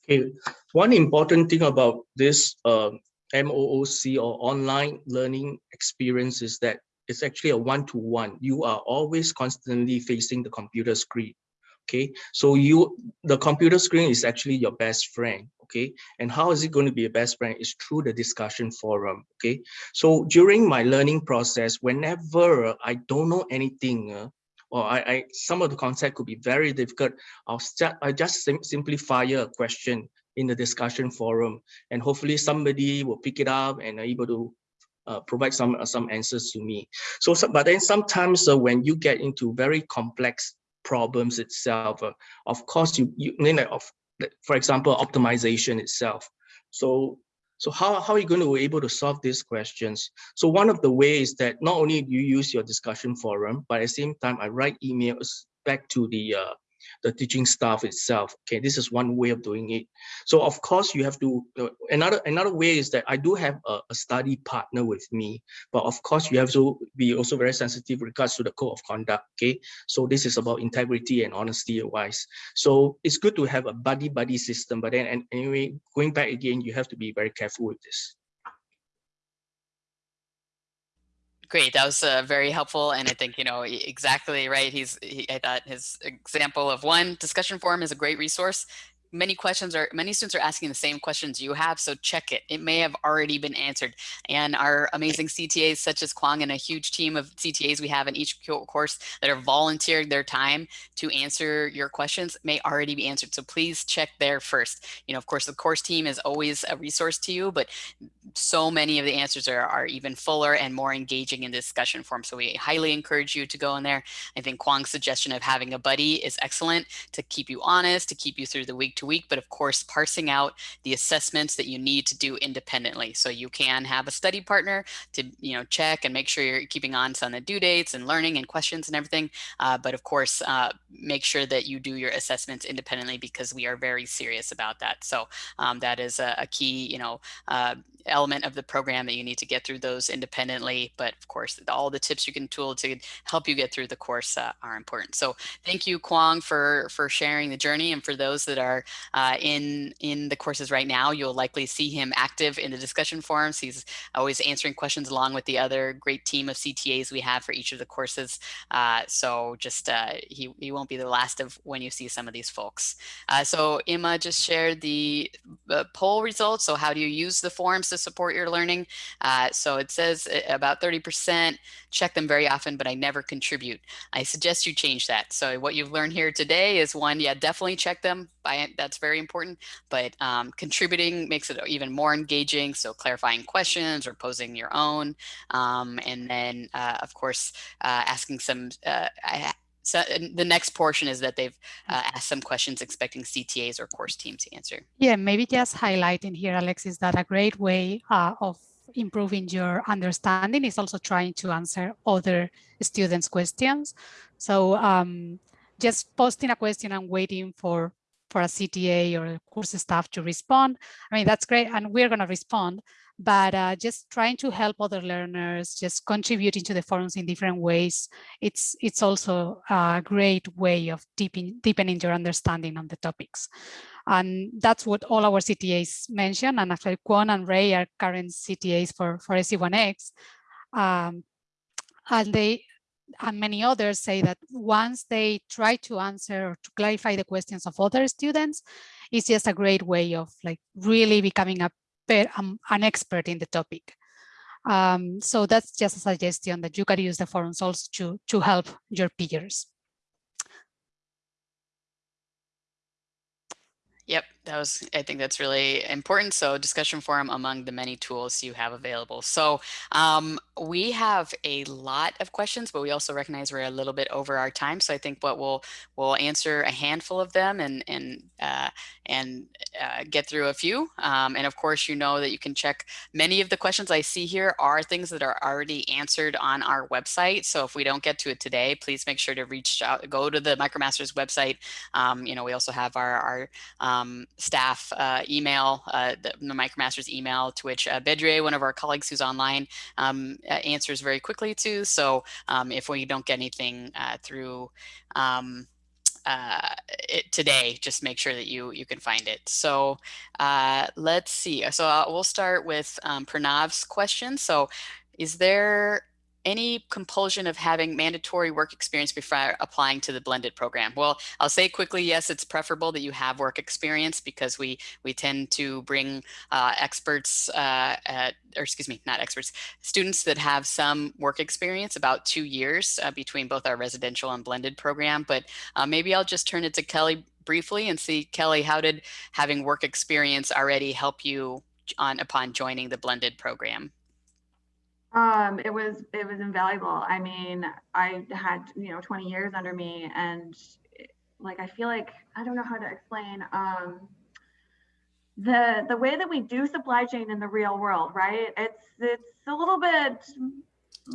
E: Okay, one important thing about this uh, MOOC or online learning experience is that it's actually a one-to-one. -one. You are always constantly facing the computer screen. Okay, so you the computer screen is actually your best friend okay? And how is it going to be a best friend is through the discussion forum okay? So during my learning process whenever i don't know anything uh, or I, I some of the concept could be very difficult i'll start i just sim simply fire a question in the discussion forum and hopefully somebody will pick it up and able to uh, provide some uh, some answers to me. So, so but then sometimes uh, when you get into very complex problems itself. Uh, of course, you, you mean like of, for example, optimization itself. So so how, how are you going to be able to solve these questions? So one of the ways that not only you use your discussion forum, but at the same time, I write emails back to the uh, the teaching staff itself. Okay, this is one way of doing it. So of course you have to, uh, another another way is that I do have a, a, study partner with me, but of course you have to be also very sensitive regards to the code of conduct. Okay, so this is about integrity and honesty wise. So it's good to have a buddy buddy system, but then and anyway, going back again, you have to be very careful with this.
A: Great, that was uh, very helpful, and I think you know exactly right. He's he, I thought his example of one discussion forum is a great resource many questions are many students are asking the same questions you have so check it. It may have already been answered. And our amazing ctas such as kwang and a huge team of ctas we have in each course that are volunteering their time to answer your questions may already be answered. So please check there first. You know of course the course team is always a resource to you but so many of the answers are, are even fuller and more engaging in discussion form. So we highly encourage you to go in there. I think kwang's suggestion of having a buddy is excellent to keep you honest to keep you through the week to week, but of course, parsing out the assessments that you need to do independently. So you can have a study partner to, you know, check and make sure you're keeping on on the due dates and learning and questions and everything. Uh, but of course, uh, make sure that you do your assessments independently because we are very serious about that. So um, that is a, a, key, you know, uh, element of the program that you need to get through those independently. But of course, all the tips you can tool to help you get through the course uh, are important. So thank you, Kwang, for, for sharing the journey. And for those that are uh, in, in the courses right now, you'll likely see him active in the discussion forums. He's always answering questions along with the other great team of CTAs we have for each of the courses. Uh, so just uh, he, he won't be the last of when you see some of these folks. Uh, so Inma just shared the poll results. So how do you use the forums to support your learning? Uh, so it says about 30% check them very often, but I never contribute. I suggest you change that. So what you've learned here today is one, yeah, definitely check them. By, that's very important, but um, contributing makes it even more engaging. So clarifying questions or posing your own. Um, and then, uh, of course, uh, asking some, uh, I, so the next portion is that they've uh, asked some questions expecting CTAs or course team to answer.
B: Yeah, maybe just highlighting here, Alex, is that a great way uh, of improving your understanding is also trying to answer other students' questions. So um, just posting a question and waiting for for a CTA or course staff to respond. I mean, that's great. And we're going to respond, but uh, just trying to help other learners, just contributing to the forums in different ways. It's it's also a great way of deepening, deepening your understanding on the topics. And that's what all our CTAs mentioned. And actually Kwon and Ray are current CTAs for, for SC1X. Um, and they and many others say that once they try to answer or to clarify the questions of other students, it's just a great way of like really becoming a um, an expert in the topic. Um, so that's just a suggestion that you can use the forums also to, to help your peers.
A: Yep, that was, I think that's really important. So discussion forum among the many tools you have available. So um, we have a lot of questions, but we also recognize we're a little bit over our time. So I think what we'll we'll answer a handful of them and and uh, and uh, get through a few. Um, and of course, you know that you can check many of the questions I see here are things that are already answered on our website. So if we don't get to it today, please make sure to reach out, go to the MicroMasters website. Um, you know, we also have our our um, staff uh, email, uh, the, MicroMasters email, to which uh, Bedre, one of our colleagues who's online, um, uh, answers very quickly to. So um, if we don't get anything uh, through um, uh, it today, just make sure that you you can find it. So let's see. So we'll start with um, Pranav's question. So is there any compulsion of having mandatory work experience before applying to the blended program? Well, I'll say quickly, yes, it's preferable that you have work experience because we we tend to bring uh, experts, uh, at, or excuse me, not experts, students that have some work experience, about two years uh, between both our residential and blended program. But uh, maybe I'll just turn it to Kelly briefly and see, Kelly, how did having work experience already help you on upon joining the blended program?
C: Um, it was it was invaluable. I mean, I had you know 20 years under me, and like I feel like I don't know how to explain um, the the way that we do supply chain in the real world, right? It's it's a little bit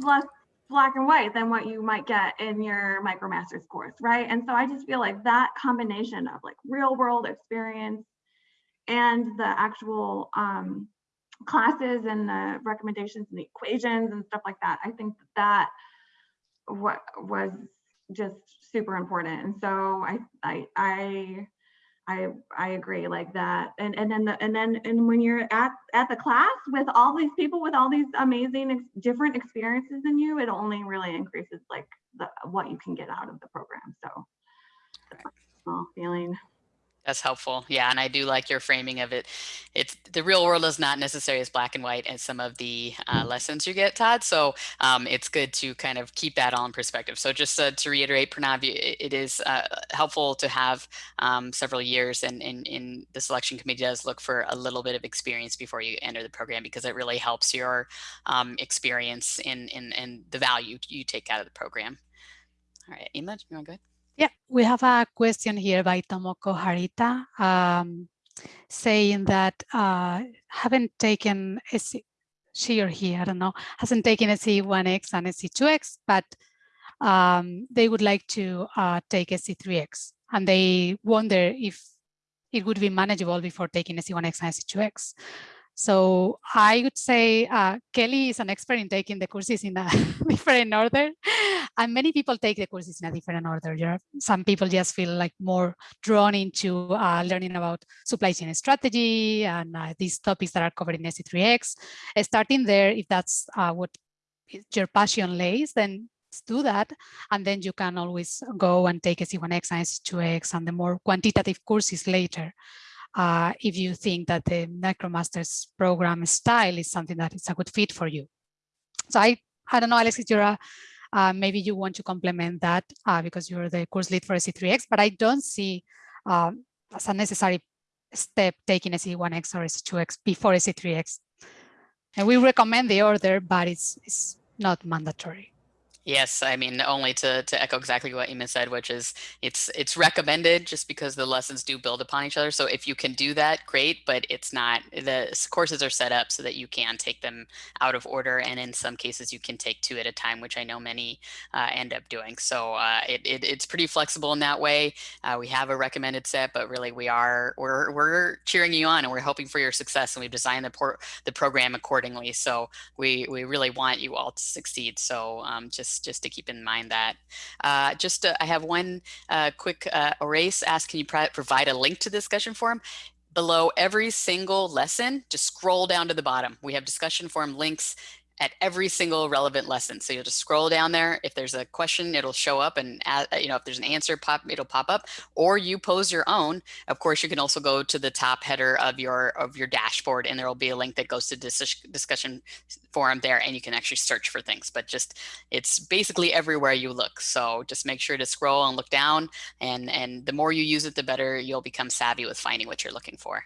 C: less black and white than what you might get in your micromasters course, right? And so I just feel like that combination of like real world experience and the actual um, classes and the recommendations and the equations and stuff like that. I think that, what was just super important. And so I I I I I agree like that. And and then the and then and when you're at at the class with all these people with all these amazing ex different experiences in you, it only really increases like the what you can get out of the program. So feeling.
A: That's helpful. Yeah, and I do like your framing of it. It's the real world is not necessarily as black and white as some of the uh, lessons you get, Todd. So um, it's good to kind of keep that all in perspective. So just uh, to reiterate, Pranav, it is uh, helpful to have um, several years, and in the selection committee does look for a little bit of experience before you enter the program because it really helps your um, experience in, in in the value you take out of the program. All right, Inma, you want to go ahead?
B: Yeah, we have a question here by Tomoko Harita um, saying that uh, haven't taken she or he, I don't know, hasn't taken SC1X and SC2X, but um, they would like to uh, take SC3X and they wonder if it would be manageable before taking SC1X and SC2X. So I would say uh, Kelly is an expert in taking the courses in a <laughs> different order. And many people take the courses in a different order. There are, some people just feel like more drawn into uh, learning about supply chain strategy and uh, these topics that are covered in SC3X. Starting there, if that's uh, what your passion lays, then do that. And then you can always go and take SC1X and SC2X and the more quantitative courses later uh, if you think that the MicroMasters program style is something that is a good fit for you. So I, I don't know, Alex, if you're a, uh, maybe you want to complement that uh, because you're the course lead for SC3X, but I don't see um, as a necessary step taking SC1X or SC2X before SC3X. And we recommend the order, but it's, it's not mandatory.
A: Yes, I mean only to to echo exactly what Inma said, which is it's it's recommended just because the lessons do build upon each other. So if you can do that, great, but it's not the courses are set up so that you can take them out of order, and in some cases you can take two at a time, which I know many uh, end up doing. So uh, it, it, it's pretty flexible in that way. Uh, we have a recommended set, but really we are we're we're cheering you on and we're hoping for your success, and we've designed the port the program accordingly. So we we really want you all to succeed. So um, just just to keep in mind that. Uh, just uh, I have one uh, quick uh, erase ask, can you provide a link to the discussion forum? Below every single lesson, just scroll down to the bottom. We have discussion forum links at every single relevant lesson. So you'll just scroll down there. If there's a question, it'll show up and uh, you know if there's an answer pop, it'll pop up or you pose your own. Of course, you can also go to the top header of your of your dashboard and there will be a link that goes to this discussion forum there and you can actually search for things, but just it's basically everywhere you look. So just make sure to scroll and look down and, and the more you use it, the better you'll become savvy with finding what you're looking for.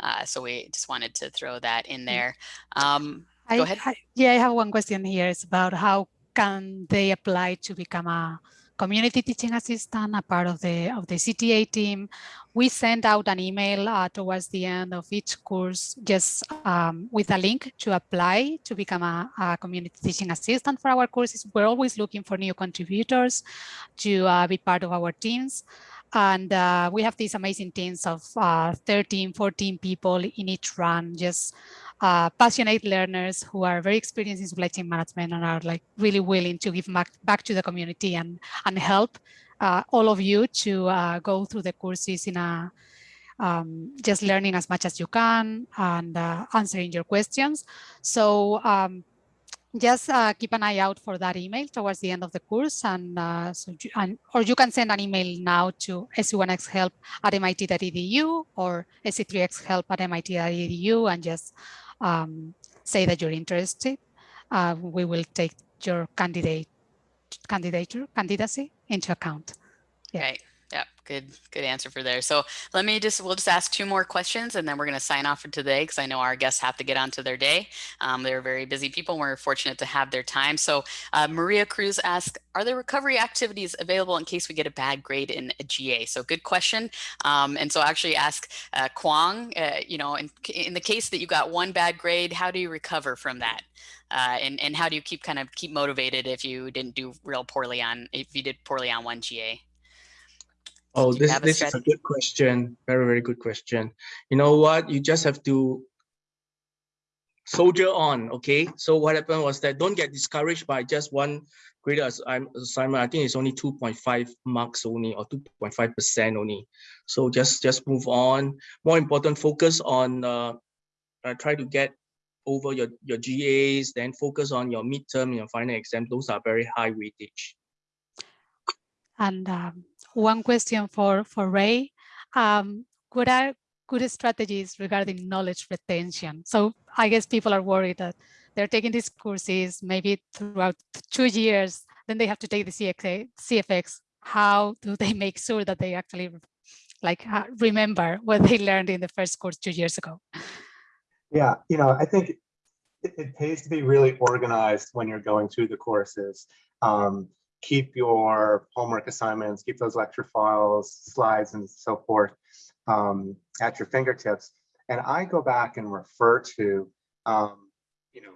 A: Uh, so we just wanted to throw that in mm. there. Um,
B: I,
A: Go ahead.
B: I, yeah, I have one question here. It's about how can they apply to become a community teaching assistant, a part of the of the CTA team. We send out an email uh, towards the end of each course, just um, with a link to apply to become a, a, community teaching assistant for our courses. We're always looking for new contributors to uh, be part of our teams. And uh, we have these amazing teams of uh, 13, 14 people in each run, just uh, passionate learners who are very experienced in supply chain management and are like really willing to give back, back to the community and, and help uh, all of you to uh, go through the courses in a um, just learning as much as you can and uh, answering your questions. So um, just uh, keep an eye out for that email towards the end of the course and, uh, so you, and or you can send an email now to sc1xhelp at mit.edu or sc3xhelp at mit.edu and just um, say that you're interested, uh, we will take your candidate candidature candidacy into account.
A: Yeah. Right. Yeah, good, good answer for there. So let me just, we'll just ask two more questions and then we're going to sign off for today because I know our guests have to get on to their day. Um, they're very busy people. And We're fortunate to have their time. So uh, Maria Cruz asks, are there recovery activities available in case we get a bad grade in a GA? So good question. Um, and so actually ask uh, Kwong, uh, you know, in, in the case that you got one bad grade, how do you recover from that? Uh, and, and how do you keep kind of keep motivated if you didn't do real poorly on, if you did poorly on one GA?
E: Oh,
A: Do
E: this this is a good question. Very, very good question. You know what? You just have to soldier on. Okay. So what happened was that don't get discouraged by just one grade ass- I'm- assignment. I think it's only 2.5 marks only or 2.5 percent only. So just just move on. More important, focus on uh, uh, try to get over your your GAs. Then focus on your midterm and your final exam. Those are very high weightage.
B: And um, one question for, for Ray. Um, what are good strategies regarding knowledge retention? So I guess people are worried that they're taking these courses maybe throughout two years, then they have to take the CXA, CFX. How do they make sure that they actually like remember what they learned in the first course two years ago?
D: Yeah, you know, I think it, it pays to be really organized when you're going through the courses. Um, keep your homework assignments, keep those lecture files, slides, and so forth um, at your fingertips. And I go back and refer to, um, you know,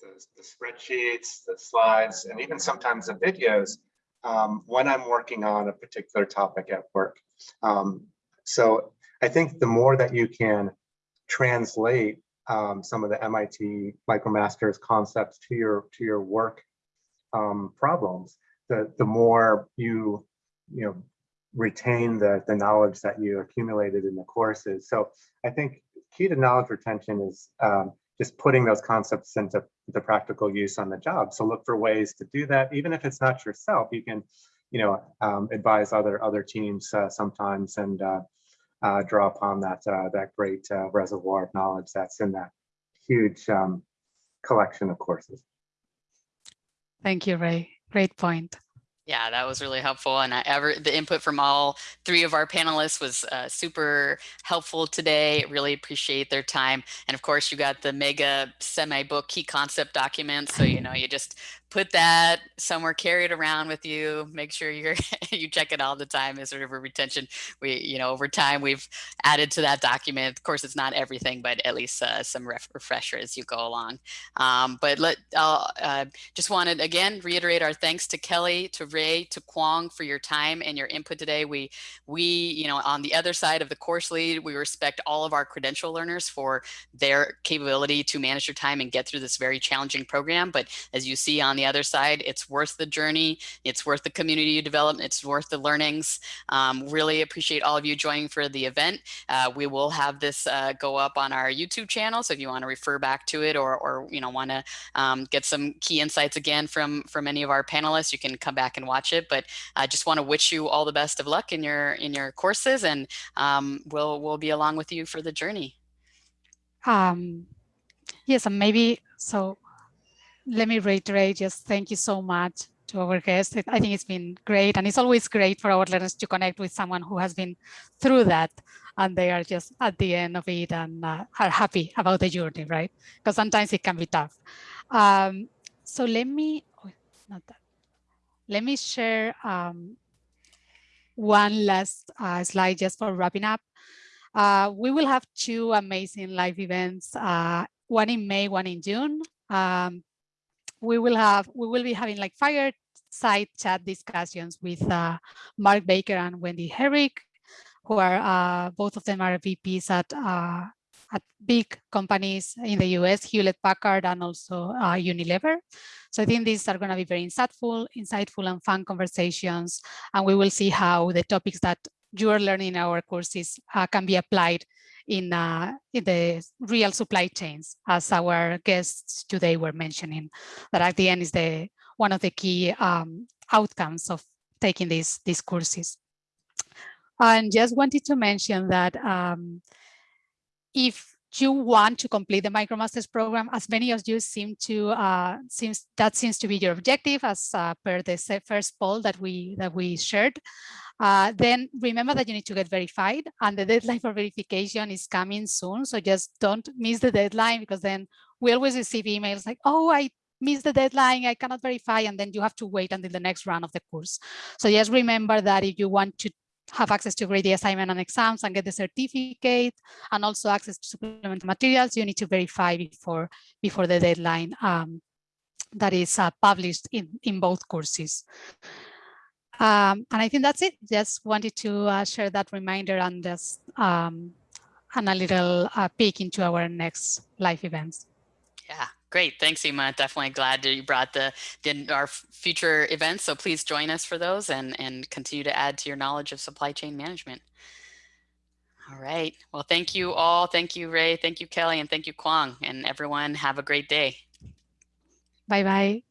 D: the, the spreadsheets, the slides, and even sometimes the videos um, when I'm working on a particular topic at work. Um, so I think the more that you can translate um, some of the MIT MicroMasters concepts to your to your work um, problems, the the more you you know retain the the knowledge that you accumulated in the courses. So I think key to knowledge retention is um, just putting those concepts into the practical use on the job. So look for ways to do that, even if it's not yourself. You can, you know, um, advise other other teams uh, sometimes and uh, uh, draw upon that uh, that great uh, reservoir of knowledge that's in that huge um, collection of courses.
B: Thank you, Ray. Great point.
A: Yeah, that was really helpful. And I ever the input from all three of our panelists was uh, super helpful today. Really appreciate their time. And of course, you got the mega semi book key concept document. So, you know, you just put that somewhere, carry it around with you, make sure you're <laughs> you check it all the time as sort of a retention. We, you know, over time we've added to that document. Of course, it's not everything, but at least uh, some ref refresher as you go along. Um, but let I'll uh, just wanted again reiterate our thanks to Kelly, to Ray, to Kwong for your time and your input today. We we you know on the other side of the course lead, we respect all of our credential learners for their capability to manage their time and get through this very challenging program. But as you see on the other side, it's worth the journey. It's worth the community you develop. It's worth the learnings. Um, really appreciate all of you joining for the event. Uh, we will have this uh, go up on our YouTube channel. So if you want to refer back to it or, or you know, want to um, get some key insights again from, from any of our panelists, you can come back and watch it. But I just want to wish you all the best of luck in your, in your courses and um, we'll, we'll be along with you for the journey.
B: Um, yes, and maybe so let me reiterate, just thank you so much to our guests. I think it's been great. And it's always great for our learners to connect with someone who has been through that and they are just at the end of it and uh, are happy about the journey, right? Because sometimes it can be tough. Um, so let me, oh, not that. Let me share um, one last uh, slide just for wrapping up. Uh, we will have two amazing live events, uh, one in May, one in June. Um, we will have we will be having like fireside chat discussions with uh, Mark Baker and Wendy Herrick, who are uh, both of them are VPs at uh, at big companies in the US, Hewlett Packard and also uh, Unilever. So I think these are going to be very insightful, insightful and fun conversations, and we will see how the topics that you are learning in our courses uh, can be applied in, uh, in the real supply chains, as our guests today were mentioning, that at the end is the one of the key um, outcomes of taking these, these courses. And just wanted to mention that um, if you want to complete the MicroMasters program, as many of you seem to, uh, seems that seems to be your objective as uh, per the first poll that we that we shared. Uh, then remember that you need to get verified and the deadline for verification is coming soon. So just don't miss the deadline because then we always receive emails like, oh, I missed the deadline, I cannot verify, and then you have to wait until the next round of the course. So just remember that if you want to have access to grade the assignment and exams and get the certificate and also access to supplemental materials, you need to verify before, before the deadline um, that is uh, published in, in both courses. Um, and I think that's it. Just wanted to uh, share that reminder and just um, and a little uh, peek into our next live events.
A: Yeah, great. Thanks, Inma. Definitely glad that you brought the, the our future events. So please join us for those and, and continue to add to your knowledge of supply chain management. All right. Well, thank you all. Thank you, Ray. Thank you, Kelly. And thank you, Kwang. And everyone have a great day.
B: Bye-bye.